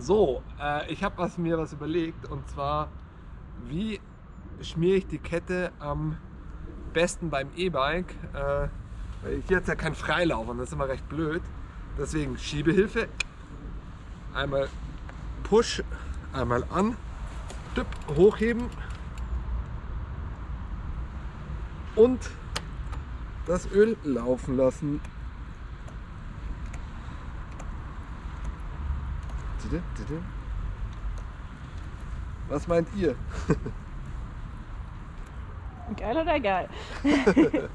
So, äh, ich habe mir was überlegt und zwar, wie schmiere ich die Kette am besten beim E-Bike? Äh, hier hat es ja kein Freilauf und das ist immer recht blöd. Deswegen Schiebehilfe, einmal Push, einmal an, tipp, hochheben und das Öl laufen lassen. Was meint ihr? Geil oder geil?